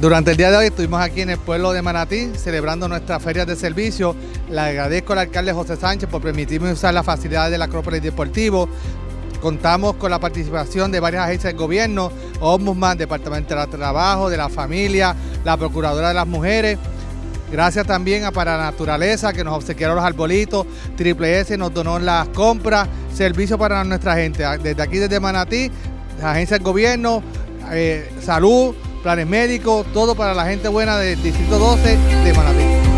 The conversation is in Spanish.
Durante el día de hoy estuvimos aquí en el pueblo de Manatí celebrando nuestras ferias de servicio. Le agradezco al alcalde José Sánchez por permitirme usar las facilidades del Acrópolis Deportivo. Contamos con la participación de varias agencias del gobierno, Ombudsman, Departamento de Trabajo, de la Familia, la Procuradora de las Mujeres. Gracias también a Para Naturaleza que nos obsequiaron los arbolitos, Triple S nos donó las compras, servicio para nuestra gente. Desde aquí, desde Manatí, agencias del gobierno, eh, salud, planes médicos, todo para la gente buena del Distrito 12 de Manatí.